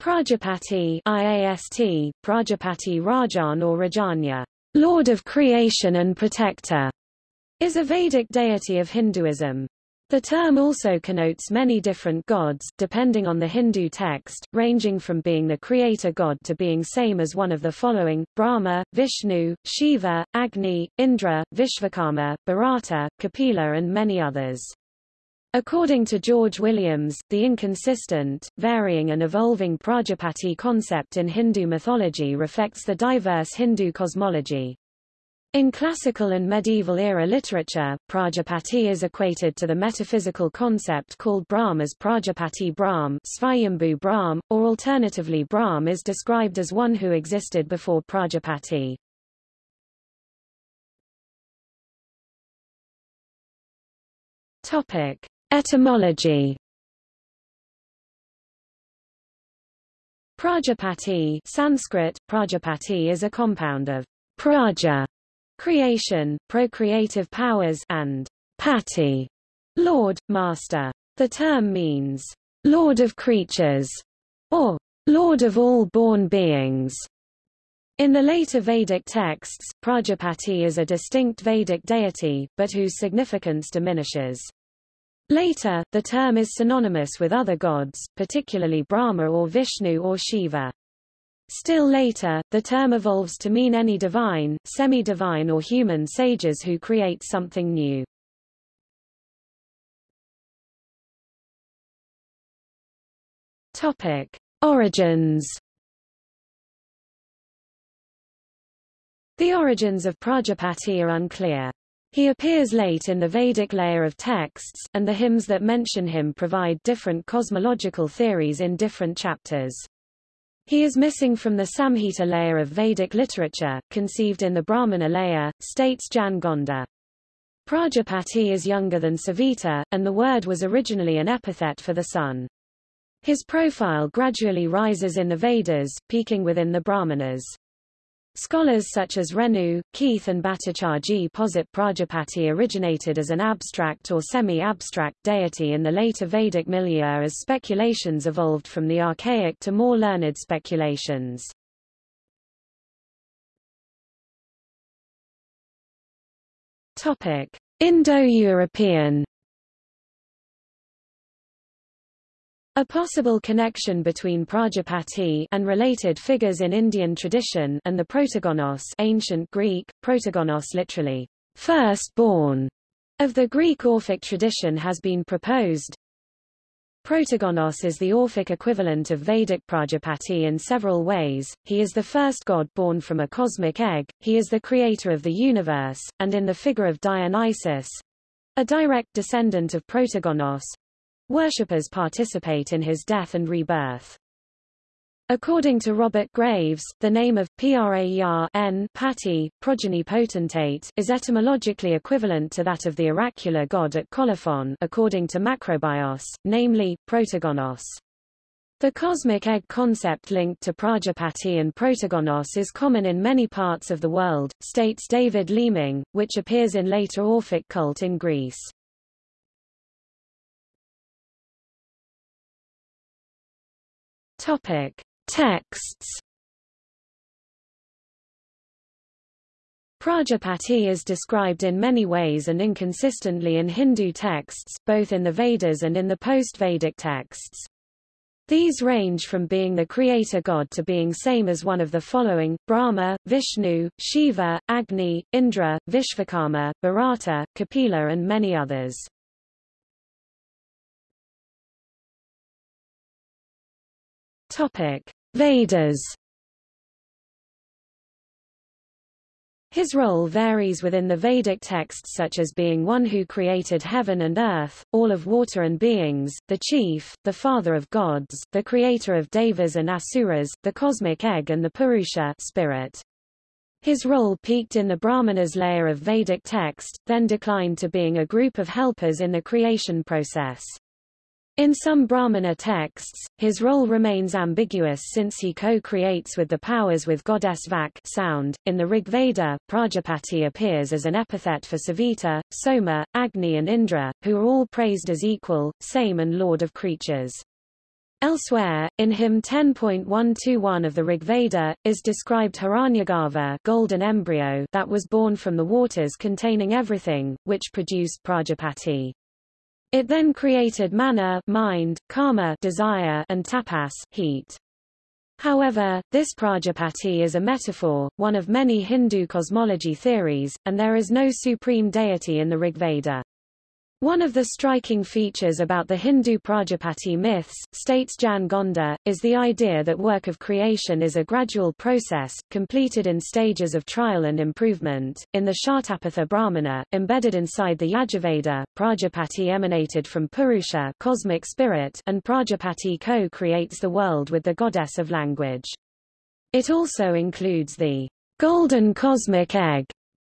Prajapati IAST, Prajapati Rajan or Rajanya, Lord of Creation and Protector, is a Vedic deity of Hinduism. The term also connotes many different gods, depending on the Hindu text, ranging from being the creator god to being same as one of the following, Brahma, Vishnu, Shiva, Agni, Indra, Vishvakarma, Bharata, Kapila and many others. According to George Williams, the inconsistent, varying and evolving Prajapati concept in Hindu mythology reflects the diverse Hindu cosmology. In classical and medieval era literature, Prajapati is equated to the metaphysical concept called Brahm as Prajapati Brahm, Svayambhu Brahm, or alternatively Brahm is described as one who existed before Prajapati. Topic: Etymology. Prajapati Sanskrit, Prajapati is a compound of praja creation, procreative powers, and pati, lord, master. The term means lord of creatures, or lord of all born beings. In the later Vedic texts, Prajapati is a distinct Vedic deity, but whose significance diminishes. Later, the term is synonymous with other gods, particularly Brahma or Vishnu or Shiva. Still later, the term evolves to mean any divine, semi-divine or human sages who create something new. Topic: Origins. The origins of Prajapati are unclear. He appears late in the Vedic layer of texts, and the hymns that mention him provide different cosmological theories in different chapters. He is missing from the Samhita layer of Vedic literature, conceived in the Brahmana layer, states Jan Gonda. Prajapati is younger than Savita, and the word was originally an epithet for the sun. His profile gradually rises in the Vedas, peaking within the Brahmanas. Scholars such as Renou, Keith and Bhattacharjee posit Prajapati originated as an abstract or semi-abstract deity in the later Vedic milieu as speculations evolved from the archaic to more learned speculations. Indo-European A possible connection between Prajapati and related figures in Indian tradition and the Protogonos ancient Greek, Protogonos literally, first born, of the Greek Orphic tradition has been proposed. Protogonos is the Orphic equivalent of Vedic Prajapati in several ways, he is the first god born from a cosmic egg, he is the creator of the universe, and in the figure of Dionysus—a direct descendant of Protogonos, Worshippers participate in his death and rebirth. According to Robert Graves, the name of Prajapati, progeny potentate, is etymologically equivalent to that of the oracular god at Colophon according to Macrobius, namely, Protogonos. The cosmic egg concept linked to Prajapati and Protogonos is common in many parts of the world, states David Leeming, which appears in later Orphic cult in Greece. Topic: Texts. Prajapati is described in many ways and inconsistently in Hindu texts, both in the Vedas and in the post-Vedic texts. These range from being the creator god to being same as one of the following, Brahma, Vishnu, Shiva, Agni, Indra, Vishvakarma, Bharata, Kapila and many others. Topic: Vedas. His role varies within the Vedic texts such as being one who created heaven and earth, all of water and beings, the chief, the father of gods, the creator of devas and asuras, the cosmic egg and the Purusha spirit. His role peaked in the Brahmanas layer of Vedic text, then declined to being a group of helpers in the creation process. In some Brahmana texts, his role remains ambiguous since he co-creates with the powers with goddess Vak sound. .In the Rig Veda, Prajapati appears as an epithet for Savita, Soma, Agni and Indra, who are all praised as equal, same and lord of creatures. Elsewhere, in hymn 10.121 of the Rigveda, is described Hiranyagarbha golden embryo that was born from the waters containing everything, which produced Prajapati. It then created mana mind, kama desire, and tapas heat. However, this Prajapati is a metaphor, one of many Hindu cosmology theories, and there is no supreme deity in the Rigveda. One of the striking features about the Hindu Prajapati myths, states Jan Gonda, is the idea that work of creation is a gradual process, completed in stages of trial and improvement. In the Shatapatha Brahmana, embedded inside the Yajurveda, Prajapati emanated from Purusha cosmic spirit, and Prajapati co-creates the world with the goddess of language. It also includes the golden cosmic egg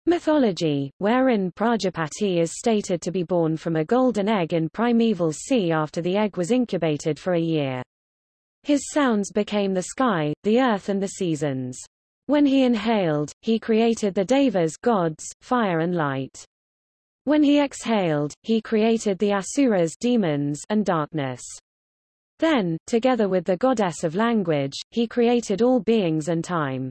Mythology, wherein Prajapati is stated to be born from a golden egg in primeval sea after the egg was incubated for a year. His sounds became the sky, the earth and the seasons. When he inhaled, he created the devas gods, fire and light. When he exhaled, he created the asuras demons and darkness. Then, together with the goddess of language, he created all beings and time.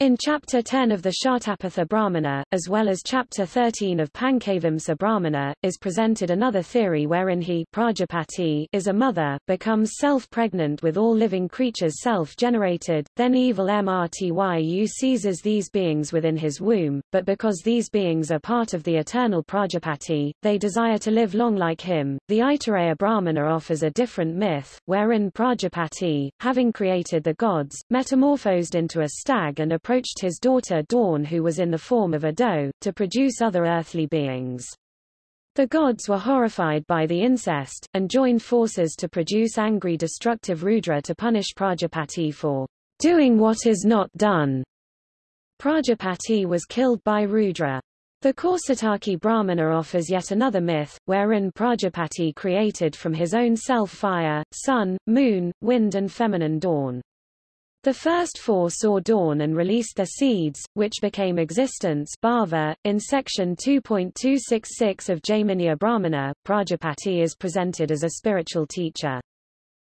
In Chapter 10 of the Shatapatha Brahmana, as well as Chapter 13 of Pancavimsa Brahmana, is presented another theory wherein he Prajapati is a mother, becomes self-pregnant with all living creatures self-generated, then evil Mrtyu seizes these beings within his womb, but because these beings are part of the eternal Prajapati, they desire to live long like him. The Aitareya Brahmana offers a different myth, wherein Prajapati, having created the gods, metamorphosed into a stag and a approached his daughter Dawn who was in the form of a doe, to produce other earthly beings. The gods were horrified by the incest, and joined forces to produce angry destructive Rudra to punish Prajapati for doing what is not done. Prajapati was killed by Rudra. The Kaushitaki Brahmana offers yet another myth, wherein Prajapati created from his own self fire, sun, moon, wind and feminine dawn. The first four saw dawn and released their seeds, which became existence bhava. .In section 2.266 of Jaiminiya Brahmana, Prajapati is presented as a spiritual teacher.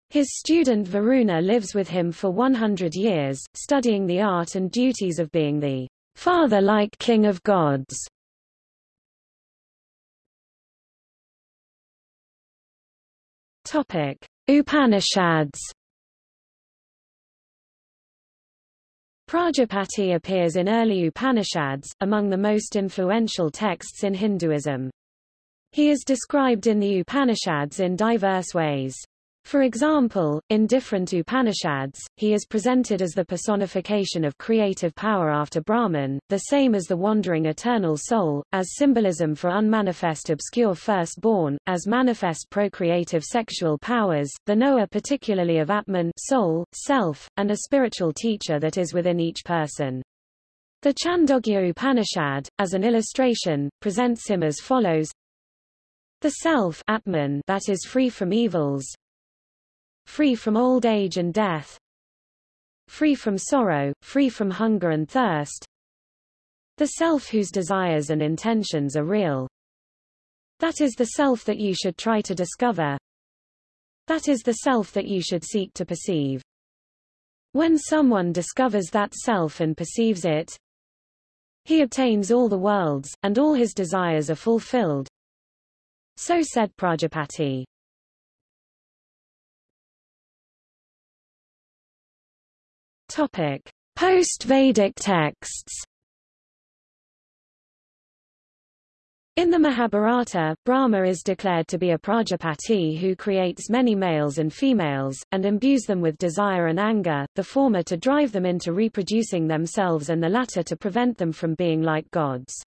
His student Varuna lives with him for 100 years, studying the art and duties of being the father-like king of gods. Topic: Upanishads Prajapati appears in early Upanishads, among the most influential texts in Hinduism. He is described in the Upanishads in diverse ways. For example, in different Upanishads, he is presented as the personification of creative power after Brahman, the same as the wandering eternal soul, as symbolism for unmanifest obscure firstborn, as manifest procreative sexual powers, the knower particularly of Atman soul, self, and a spiritual teacher that is within each person. The Chandogya Upanishad, as an illustration, presents him as follows the self Atman that is free from evils, free from old age and death, free from sorrow, free from hunger and thirst, the self whose desires and intentions are real. That is the self that you should try to discover. That is the self that you should seek to perceive. When someone discovers that self and perceives it, he obtains all the worlds, and all his desires are fulfilled. So said Prajapati. Topic: Post-Vedic texts. In the Mahabharata, Brahma is declared to be a Prajapati who creates many males and females, and imbues them with desire and anger, the former to drive them into reproducing themselves and the latter to prevent them from being like gods.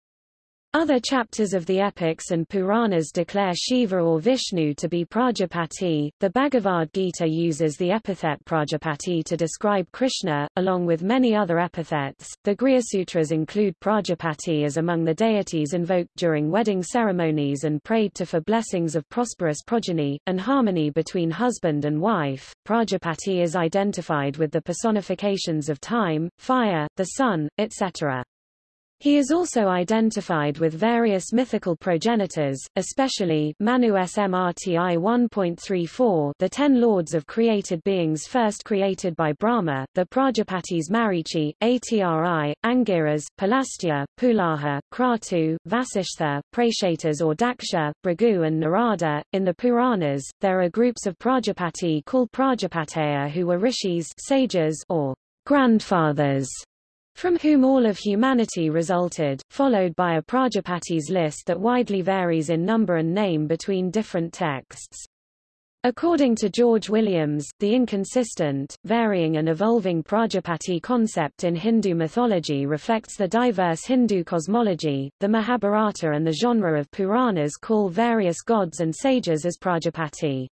Other chapters of the epics and Puranas declare Shiva or Vishnu to be Prajapati. The Bhagavad Gita uses the epithet Prajapati to describe Krishna, along with many other epithets. The Grihasutras include Prajapati as among the deities invoked during wedding ceremonies and prayed to for blessings of prosperous progeny, and harmony between husband and wife. Prajapati is identified with the personifications of time, fire, the sun, etc. He is also identified with various mythical progenitors, especially Manu Smrti 1.34 the ten lords of created beings first created by Brahma, the Prajapatis Marichi, Atri, Angiras, Pulastya, Pulaha, Kratu, Vasishtha, Prachetas or Daksha, Bhrigu and Narada. In the Puranas, there are groups of Prajapati called Prajapateya who were rishis sages or grandfathers from whom all of humanity resulted, followed by a Prajapatis list that widely varies in number and name between different texts. According to George Williams, the inconsistent, varying and evolving Prajapati concept in Hindu mythology reflects the diverse Hindu cosmology. The Mahabharata and the genre of Puranas call various gods and sages as Prajapati.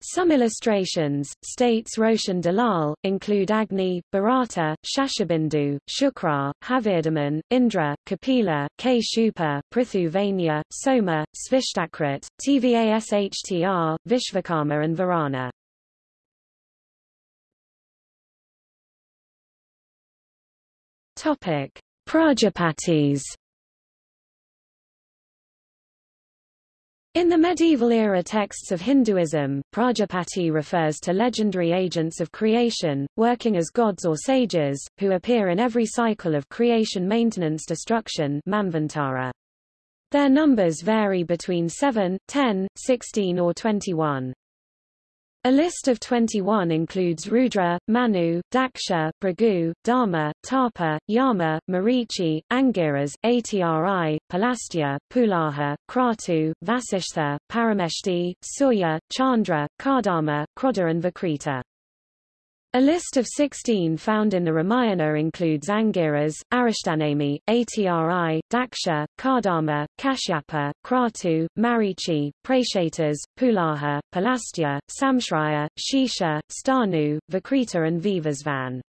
Some illustrations, states Roshan Dalal, include Agni, Bharata, Shashabindu, Shukra, Havirdaman, Indra, Kapila, Kshupa, Prithu Vainya, Soma, Svishtakrit, Tvashtr, Vishvakarma and Varana. Topic: Prajapatis In the medieval era texts of Hinduism, Prajapati refers to legendary agents of creation, working as gods or sages, who appear in every cycle of creation maintenance destruction Manvantara. Their numbers vary between 7, 10, 16 or 21. A list of 21 includes Rudra, Manu, Daksha, Bhrigu, Dharma, Tapa, Yama, Marichi, Angiras, Atri, Pulastya, Pulaha, Kratu, Vasishtha, Parameshti, Surya, Chandra, Kardama, Krodha and Vikrita. A list of 16 found in the Ramayana includes Angiras, Arishtanemi, Atri, Daksha, Kardama, Kashyapa, Kratu, Marichi, Prachetas, Pulaha, Pulastya, Samshraya, Shisha, Sthanu, Vikrita and Vivasvan.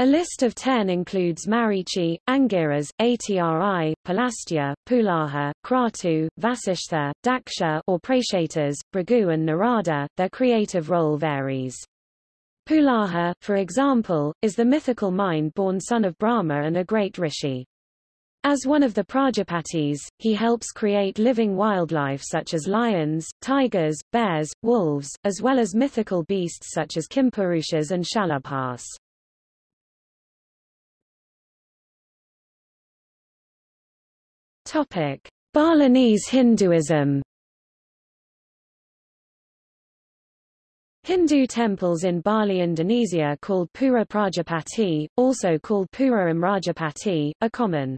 A list of 10 includes Marichi, Angiras, Atri, Pulastya, Pulaha, Kratu, Vasishtha, Daksha or Prachetas, Bhrigu and Narada. Their creative role varies. Pulaha, for example, is the mythical mind-born son of Brahma and a great rishi. As one of the Prajapatis, he helps create living wildlife such as lions, tigers, bears, wolves, as well as mythical beasts such as Kimpurushas and Shalabhas. Topic: Balinese Hinduism Hindu temples in Bali, Indonesia called Pura Prajapati, also called Pura Imrajapati, are common.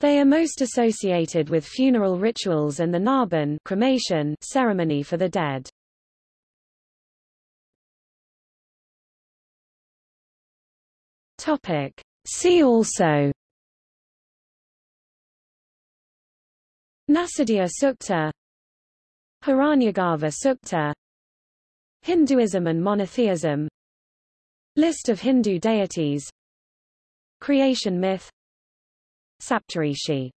They are most associated with funeral rituals and the Ngaben cremation ceremony for the dead. Topic. See also Nasadiya Sukta Hiranyagarbha Sukta Hinduism and monotheism. List of Hindu deities. Creation myth. Saptarishi